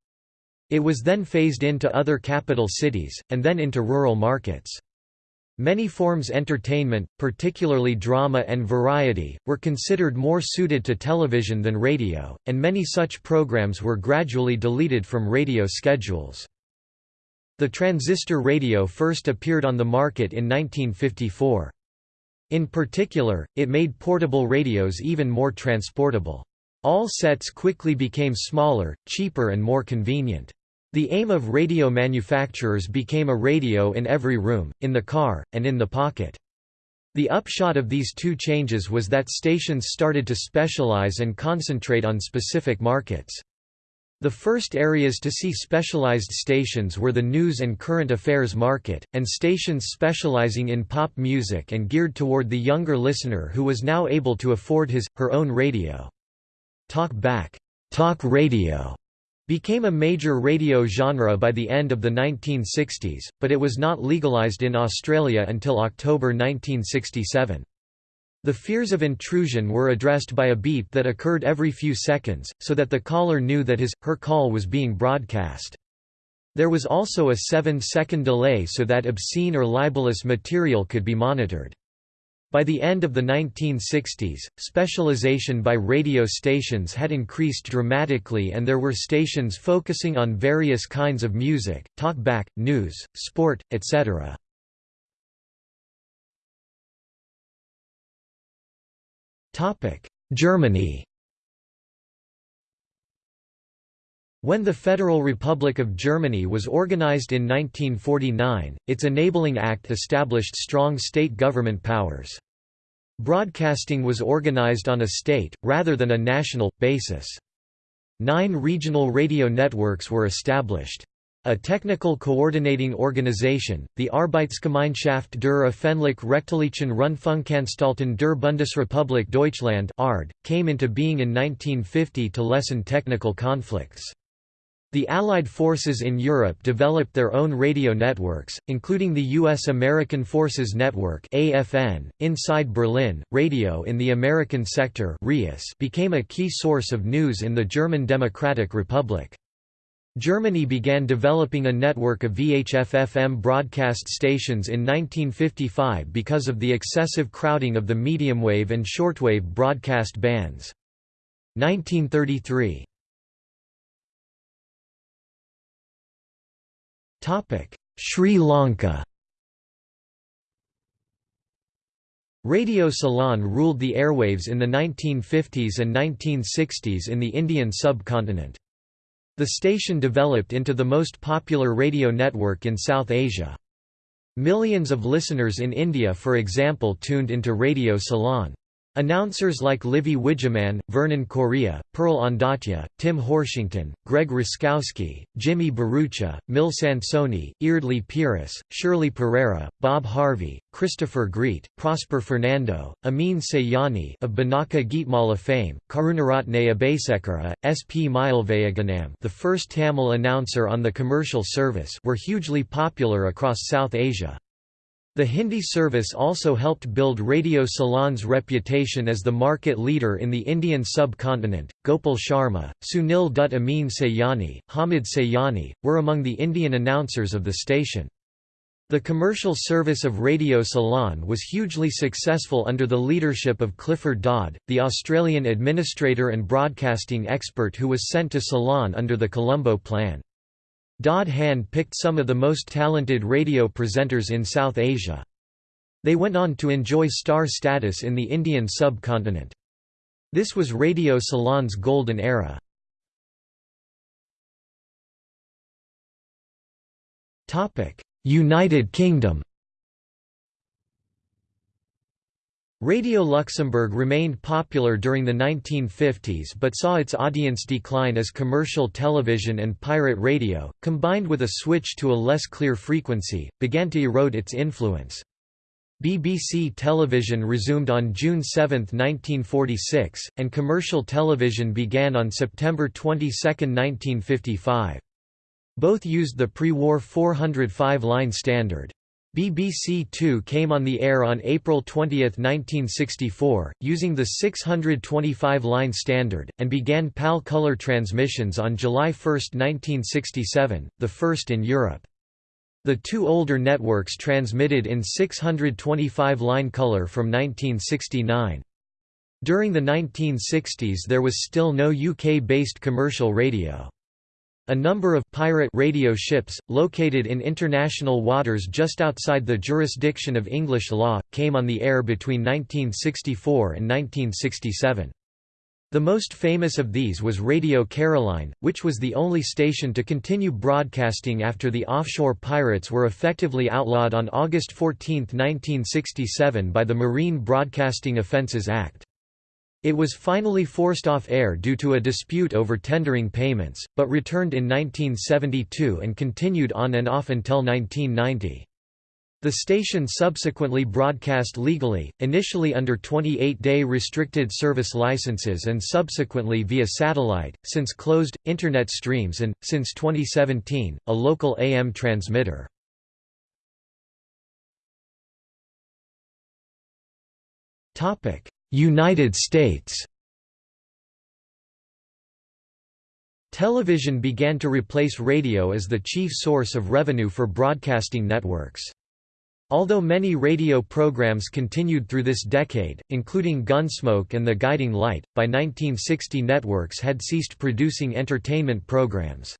It was then phased into other capital cities, and then into rural markets. Many forms entertainment, particularly drama and variety, were considered more suited to television than radio, and many such programs were gradually deleted from radio schedules. The transistor radio first appeared on the market in 1954. In particular, it made portable radios even more transportable. All sets quickly became smaller, cheaper and more convenient. The aim of radio manufacturers became a radio in every room, in the car, and in the pocket. The upshot of these two changes was that stations started to specialize and concentrate on specific markets. The first areas to see specialized stations were the news and current affairs market, and stations specializing in pop music and geared toward the younger listener who was now able to afford his, her own radio. Talk back talk radio became a major radio genre by the end of the 1960s, but it was not legalized in Australia until October 1967. The fears of intrusion were addressed by a beep that occurred every few seconds, so that the caller knew that his, her call was being broadcast. There was also a seven-second delay so that obscene or libelous material could be monitored. By the end of the 1960s, specialization by radio stations had increased dramatically and there were stations focusing on various kinds of music, talkback, news, sport, etc. Germany When the Federal Republic of Germany was organized in 1949, its Enabling Act established strong state government powers. Broadcasting was organized on a state, rather than a national, basis. Nine regional radio networks were established. A technical coordinating organization, the Arbeitsgemeinschaft der Öffentlich-Rechtlichen Rundfunkanstalten der Bundesrepublik Deutschland ARD, came into being in 1950 to lessen technical conflicts. The Allied forces in Europe developed their own radio networks, including the U.S. American Forces Network AFN. .Inside Berlin, radio in the American sector became a key source of news in the German Democratic Republic. Germany began developing a network of VHF-FM broadcast stations in 1955 because of the excessive crowding of the medium-wave and shortwave broadcast bands. 1933 Sri Lanka Radio Ceylon ruled the airwaves in the 1950s and 1960s in the Indian subcontinent. The station developed into the most popular radio network in South Asia. Millions of listeners in India for example tuned into Radio Ceylon. Announcers like Livy Wijemanne, Vernon Corea, Pearl Ondaatje, Tim Horshington, Greg Roskowski, Jimmy Bharucha, Mil Sansoni, Eardley Peiris, Shirley Perera, Bob Harvey, Christopher Greet, Prosper Fernando, Amin Sayani of Binaca Geetmala fame, Karunaratne Abeysekera, S. P. Mylvaganam the first Tamil announcer on the commercial service were hugely popular across South Asia. The Hindi service also helped build Radio Ceylon's reputation as the market leader in the Indian subcontinent. Gopal Sharma, Sunil Dutt Amin Sayani, Hamid Sayani, were among the Indian announcers of the station. The commercial service of Radio Ceylon was hugely successful under the leadership of Clifford Dodd, the Australian administrator and broadcasting expert who was sent to Ceylon under the Colombo Plan. Dodd hand-picked some of the most talented radio presenters in South Asia. They went on to enjoy star status in the Indian subcontinent. This was Radio Ceylon's golden era. United Kingdom Radio Luxembourg remained popular during the 1950s but saw its audience decline as commercial television and pirate radio, combined with a switch to a less clear frequency, began to erode its influence. BBC television resumed on June 7, 1946, and commercial television began on September 22, 1955. Both used the pre-war 405-line standard. BBC Two came on the air on April 20, 1964, using the 625-line standard, and began PAL color transmissions on July 1, 1967, the first in Europe. The two older networks transmitted in 625-line color from 1969. During the 1960s there was still no UK-based commercial radio. A number of pirate radio ships, located in international waters just outside the jurisdiction of English law, came on the air between 1964 and 1967. The most famous of these was Radio Caroline, which was the only station to continue broadcasting after the offshore pirates were effectively outlawed on August 14, 1967 by the Marine Broadcasting Offences Act. It was finally forced off air due to a dispute over tendering payments, but returned in 1972 and continued on and off until 1990. The station subsequently broadcast legally, initially under 28-day restricted service licenses and subsequently via satellite, since closed, Internet streams and, since 2017, a local AM transmitter. United States Television began to replace radio as the chief source of revenue for broadcasting networks. Although many radio programs continued through this decade, including Gunsmoke and The Guiding Light, by 1960 networks had ceased producing entertainment programs.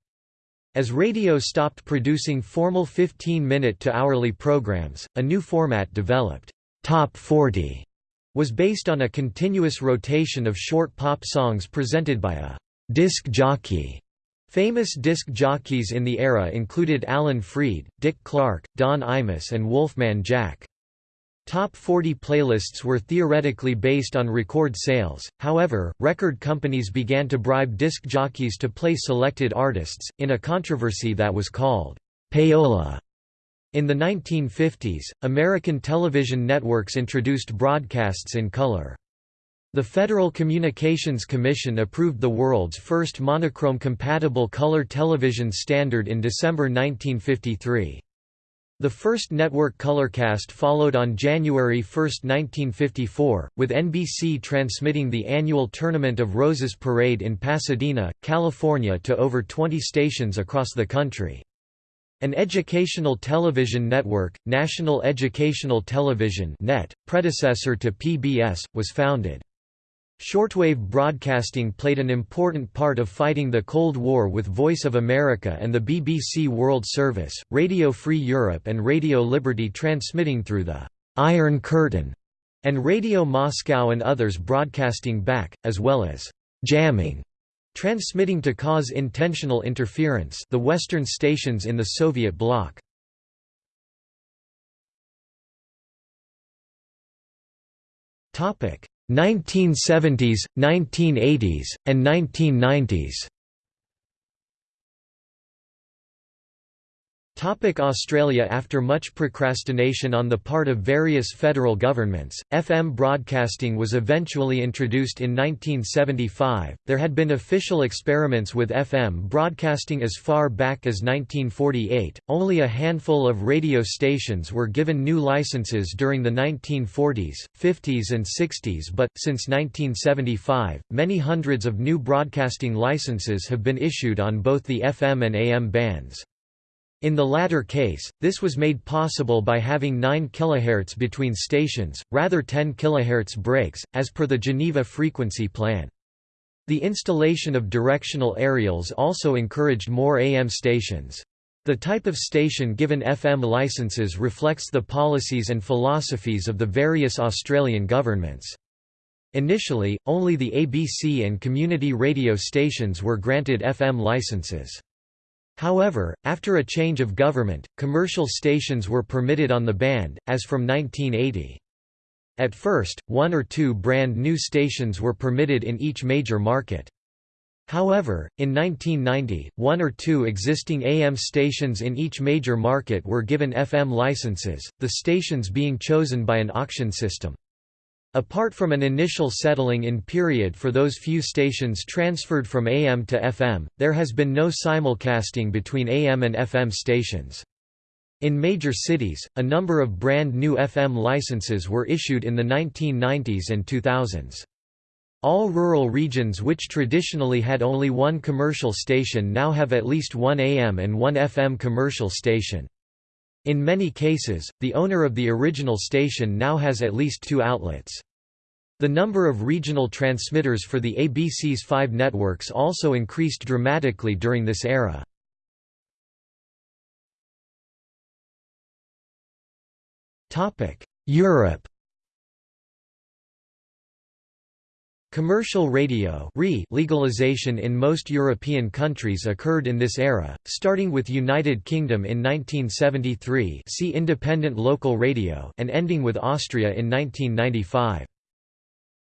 As radio stopped producing formal 15-minute to hourly programs, a new format developed. Top 40 was based on a continuous rotation of short pop songs presented by a disc jockey Famous disc jockeys in the era included Alan Freed, Dick Clark, Don Imus and Wolfman Jack. Top 40 playlists were theoretically based on record sales, however, record companies began to bribe disc jockeys to play selected artists, in a controversy that was called payola. In the 1950s, American television networks introduced broadcasts in color. The Federal Communications Commission approved the world's first monochrome-compatible color television standard in December 1953. The first network colorcast followed on January 1, 1954, with NBC transmitting the annual Tournament of Roses parade in Pasadena, California to over 20 stations across the country. An educational television network, National Educational Television NET, predecessor to PBS, was founded. Shortwave broadcasting played an important part of fighting the Cold War with Voice of America and the BBC World Service, Radio Free Europe and Radio Liberty transmitting through the «Iron Curtain» and Radio Moscow and others broadcasting back, as well as «jamming» transmitting to cause intentional interference the Western stations in the Soviet bloc. Topic 1970s, 1980s, and 1990s Topic Australia After much procrastination on the part of various federal governments, FM broadcasting was eventually introduced in 1975. There had been official experiments with FM broadcasting as far back as 1948. Only a handful of radio stations were given new licenses during the 1940s, 50s, and 60s, but, since 1975, many hundreds of new broadcasting licenses have been issued on both the FM and AM bands. In the latter case, this was made possible by having 9 kHz between stations, rather 10 kHz breaks, as per the Geneva frequency plan. The installation of directional aerials also encouraged more AM stations. The type of station given FM licenses reflects the policies and philosophies of the various Australian governments. Initially, only the ABC and community radio stations were granted FM licenses. However, after a change of government, commercial stations were permitted on the band, as from 1980. At first, one or two brand new stations were permitted in each major market. However, in 1990, one or two existing AM stations in each major market were given FM licenses, the stations being chosen by an auction system. Apart from an initial settling-in period for those few stations transferred from AM to FM, there has been no simulcasting between AM and FM stations. In major cities, a number of brand new FM licenses were issued in the 1990s and 2000s. All rural regions which traditionally had only one commercial station now have at least one AM and one FM commercial station. In many cases, the owner of the original station now has at least two outlets. The number of regional transmitters for the ABC's five networks also increased dramatically during this era. Europe Commercial radio legalization in most European countries occurred in this era, starting with United Kingdom in 1973 see independent local radio and ending with Austria in 1995.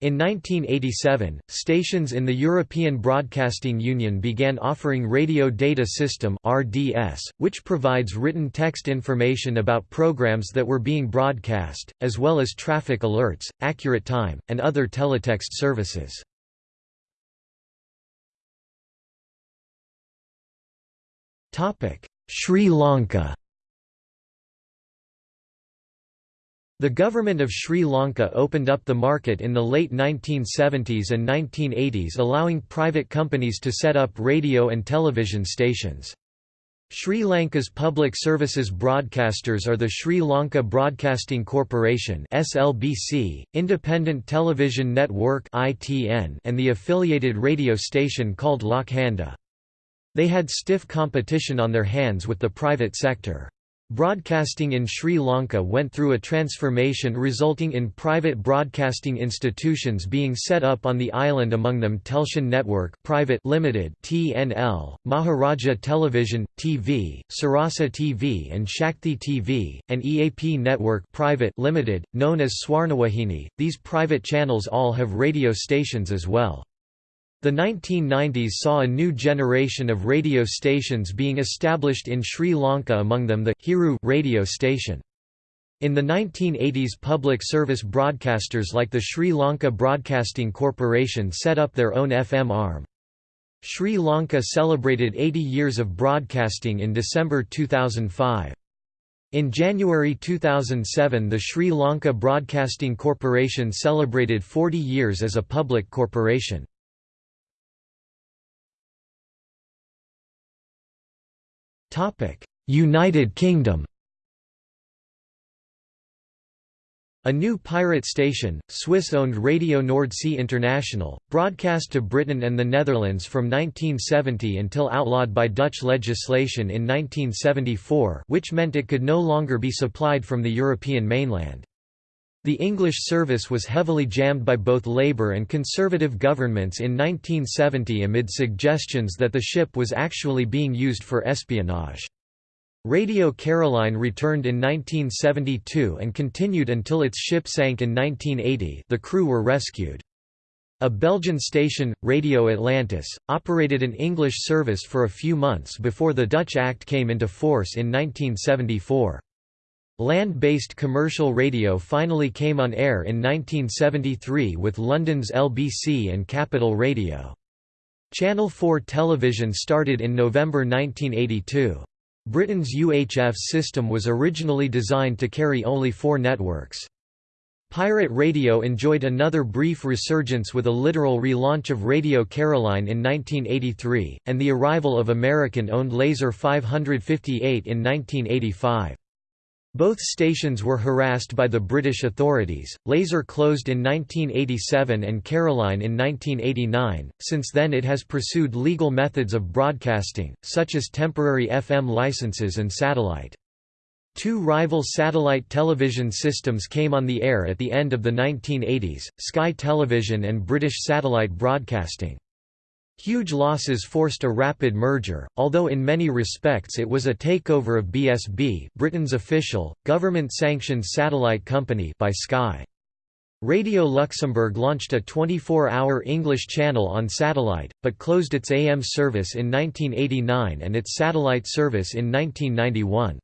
In 1987, stations in the European Broadcasting Union began offering Radio Data System (RDS), which provides written text information about programs that were being broadcast, as well as traffic alerts, accurate time, and other teletext services. Topic: Sri Lanka The government of Sri Lanka opened up the market in the late 1970s and 1980s allowing private companies to set up radio and television stations. Sri Lanka's public services broadcasters are the Sri Lanka Broadcasting Corporation (SLBC), Independent Television Network (ITN), and the affiliated radio station called Lakhanda. They had stiff competition on their hands with the private sector. Broadcasting in Sri Lanka went through a transformation resulting in private broadcasting institutions being set up on the island among them Telshan Network Private Limited (TNL), Maharaja Television TV, Sarasa TV and Shakti TV, and EAP Network Private Limited, known as Swarnawahini. These private channels all have radio stations as well. The 1990s saw a new generation of radio stations being established in Sri Lanka among them the Hiru radio station. In the 1980s public service broadcasters like the Sri Lanka Broadcasting Corporation set up their own FM arm. Sri Lanka celebrated 80 years of broadcasting in December 2005. In January 2007 the Sri Lanka Broadcasting Corporation celebrated 40 years as a public corporation. United Kingdom A new pirate station, Swiss-owned Radio Nordsee International, broadcast to Britain and the Netherlands from 1970 until outlawed by Dutch legislation in 1974 which meant it could no longer be supplied from the European mainland. The English service was heavily jammed by both Labour and Conservative governments in 1970 amid suggestions that the ship was actually being used for espionage. Radio Caroline returned in 1972 and continued until its ship sank in 1980 the crew were rescued. A Belgian station, Radio Atlantis, operated an English service for a few months before the Dutch Act came into force in 1974. Land-based commercial radio finally came on air in 1973 with London's LBC and Capital Radio. Channel 4 television started in November 1982. Britain's UHF system was originally designed to carry only four networks. Pirate radio enjoyed another brief resurgence with a literal relaunch of Radio Caroline in 1983, and the arrival of American-owned Laser 558 in 1985. Both stations were harassed by the British authorities. Laser closed in 1987 and Caroline in 1989. Since then, it has pursued legal methods of broadcasting, such as temporary FM licenses and satellite. Two rival satellite television systems came on the air at the end of the 1980s, Sky Television and British Satellite Broadcasting. Huge losses forced a rapid merger, although in many respects it was a takeover of BSB Britain's official, government-sanctioned satellite company by Sky. Radio Luxembourg launched a 24-hour English channel on satellite, but closed its AM service in 1989 and its satellite service in 1991.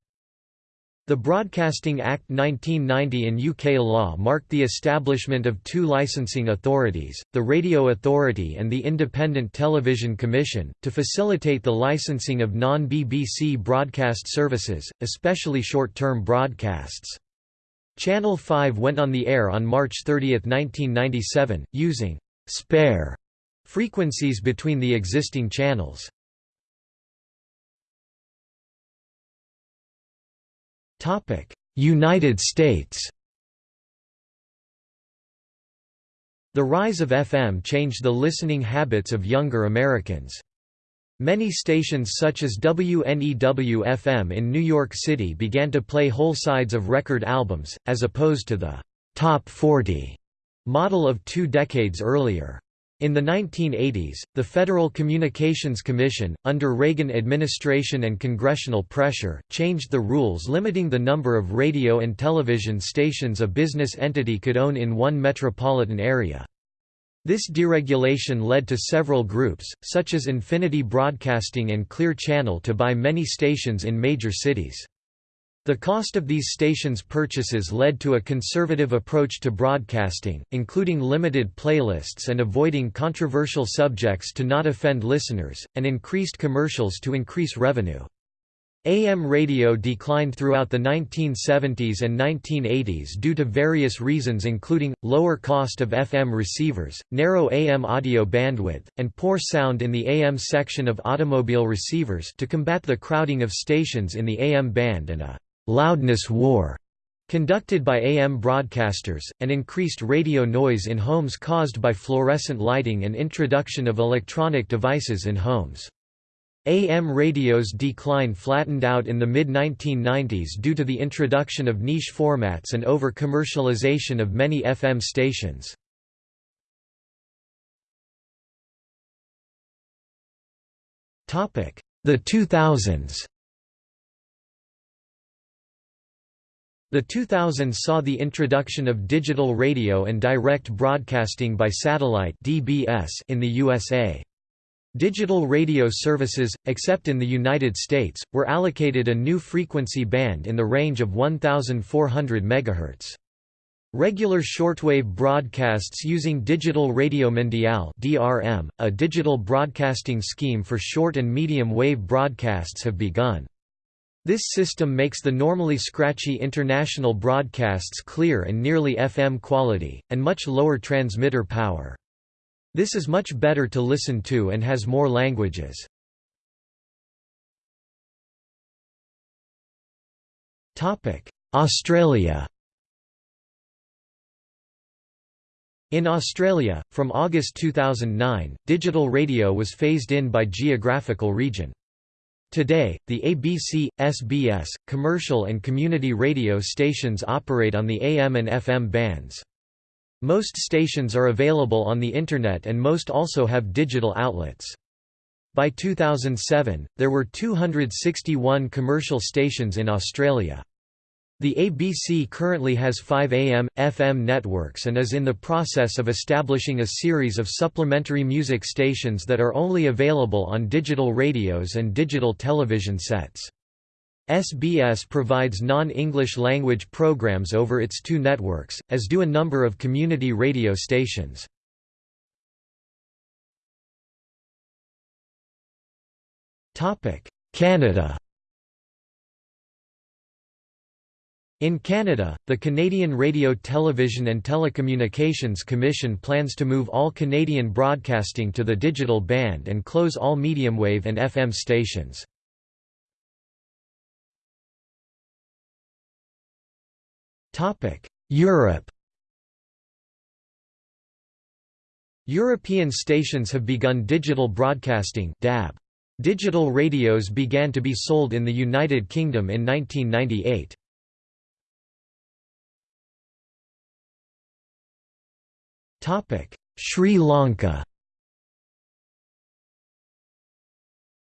The Broadcasting Act 1990 in UK law marked the establishment of two licensing authorities, the Radio Authority and the Independent Television Commission, to facilitate the licensing of non-BBC broadcast services, especially short-term broadcasts. Channel 5 went on the air on March 30, 1997, using «spare» frequencies between the existing channels. United States The rise of FM changed the listening habits of younger Americans. Many stations such as WNEW-FM in New York City began to play whole sides of record albums, as opposed to the «Top 40» model of two decades earlier. In the 1980s, the Federal Communications Commission, under Reagan administration and congressional pressure, changed the rules limiting the number of radio and television stations a business entity could own in one metropolitan area. This deregulation led to several groups, such as Infinity Broadcasting and Clear Channel to buy many stations in major cities. The cost of these stations' purchases led to a conservative approach to broadcasting, including limited playlists and avoiding controversial subjects to not offend listeners, and increased commercials to increase revenue. AM radio declined throughout the 1970s and 1980s due to various reasons including, lower cost of FM receivers, narrow AM audio bandwidth, and poor sound in the AM section of automobile receivers to combat the crowding of stations in the AM band and a «loudness war» conducted by AM broadcasters, and increased radio noise in homes caused by fluorescent lighting and introduction of electronic devices in homes. AM radio's decline flattened out in the mid-1990s due to the introduction of niche formats and over-commercialization of many FM stations. The 2000s The 2000s saw the introduction of digital radio and direct broadcasting by satellite (DBS) in the USA. Digital radio services, except in the United States, were allocated a new frequency band in the range of 1,400 MHz. Regular shortwave broadcasts using Digital Radio Mondiale (DRM), a digital broadcasting scheme for short and medium wave broadcasts have begun. This system makes the normally scratchy international broadcasts clear and nearly FM quality, and much lower transmitter power. This is much better to listen to and has more languages. Australia In Australia, from August 2009, digital radio was phased in by geographical region. Today, the ABC, SBS, commercial and community radio stations operate on the AM and FM bands. Most stations are available on the Internet and most also have digital outlets. By 2007, there were 261 commercial stations in Australia. The ABC currently has five AM, FM networks and is in the process of establishing a series of supplementary music stations that are only available on digital radios and digital television sets. SBS provides non-English language programs over its two networks, as do a number of community radio stations. Canada In Canada, the Canadian Radio Television and Telecommunications Commission plans to move all Canadian broadcasting to the digital band and close all medium wave and FM stations. Europe European stations have begun digital broadcasting DAB. Digital radios began to be sold in the United Kingdom in 1998. Sri Lanka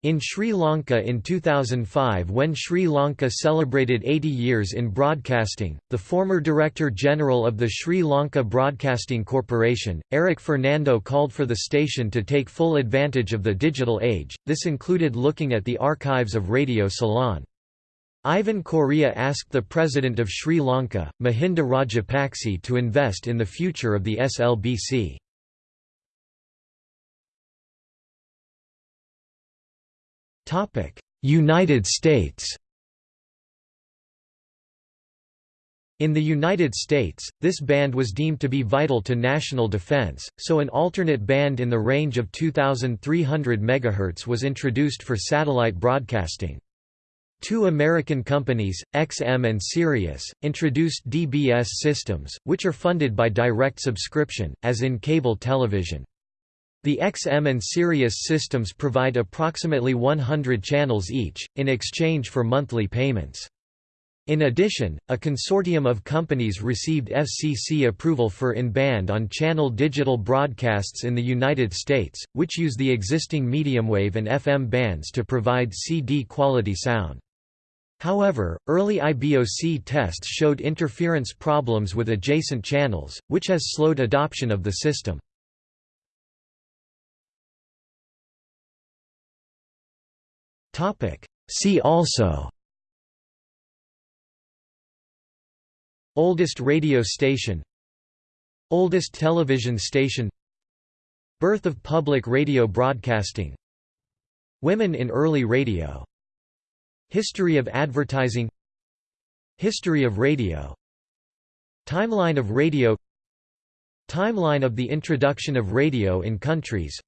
In Sri Lanka in 2005 when Sri Lanka celebrated 80 years in broadcasting, the former Director General of the Sri Lanka Broadcasting Corporation, Eric Fernando called for the station to take full advantage of the digital age, this included looking at the archives of Radio Ceylon. Ivan Corea asked the President of Sri Lanka, Mahinda Rajapakse to invest in the future of the SLBC. United States In the United States, this band was deemed to be vital to national defense, so an alternate band in the range of 2,300 MHz was introduced for satellite broadcasting. Two American companies, XM and Sirius, introduced DBS systems, which are funded by direct subscription, as in cable television. The XM and Sirius systems provide approximately 100 channels each, in exchange for monthly payments. In addition, a consortium of companies received FCC approval for in-band on-channel digital broadcasts in the United States, which use the existing mediumwave and FM bands to provide CD quality sound. However, early IBOC tests showed interference problems with adjacent channels, which has slowed adoption of the system. See also Oldest radio station Oldest television station Birth of public radio broadcasting Women in early radio History of advertising History of radio Timeline of radio Timeline of the introduction of radio in countries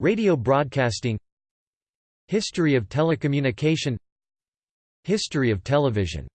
Radio broadcasting History of telecommunication History of television